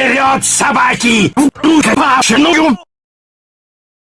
Вперед, собаки! В рукопашную!